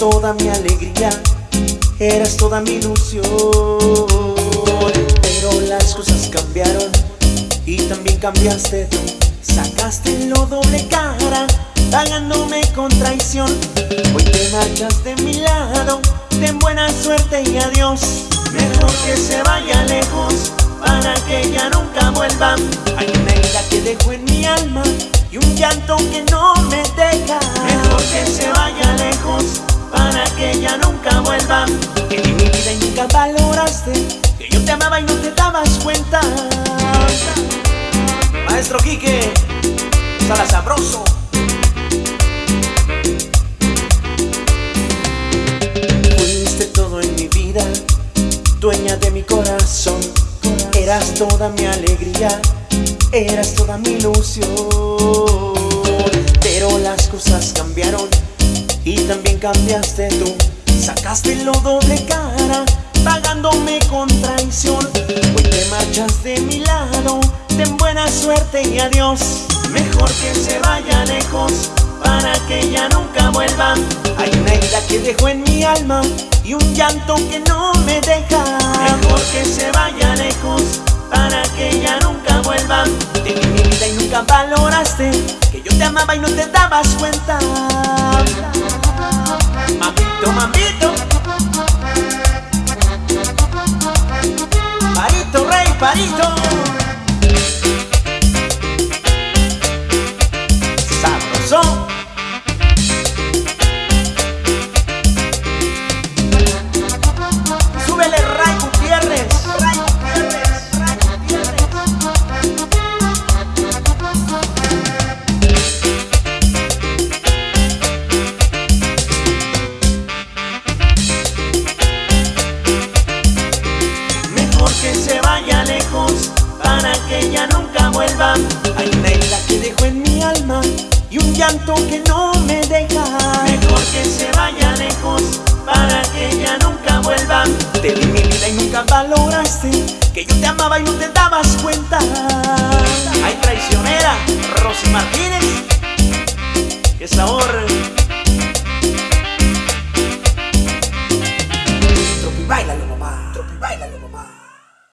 toda mi alegría, eras toda mi ilusión. Pero las cosas cambiaron y también cambiaste tú. Sacaste lo doble cara, pagándome con traición. Hoy te marchas de mi lado, ten buena suerte y adiós. Mejor que se vaya lejos para que ya nunca vuelva. Hay una herida que dejo en mi alma y un llanto que no nunca valoraste, que yo te amaba y no te dabas cuenta. Maestro Quique, sala sabroso. Fuiste todo en mi vida, dueña de mi corazón. Eras toda mi alegría, eras toda mi ilusión. Pero las cosas cambiaron y también cambiaste tú. Sacaste lo doble cara, pagándome con traición. Hoy te marchas de mi lado, ten buena suerte y adiós. Mejor que se vaya lejos para que ya nunca vuelva. Hay una herida que dejo en mi alma y un llanto que no me deja. Mejor que se vaya lejos para que ya nunca vuelva. Te di mi vida y nunca valoraste que yo te amaba y no te dabas cuenta. Mamito, mamito. Parito, que ya nunca vuelva. Hay una herida que dejo en mi alma y un llanto que no me deja. Mejor que se vaya lejos para que ya nunca vuelva. Te di mi vida y nunca valoraste que yo te amaba y no te dabas cuenta. Ay, traicionera, Rosy Martínez.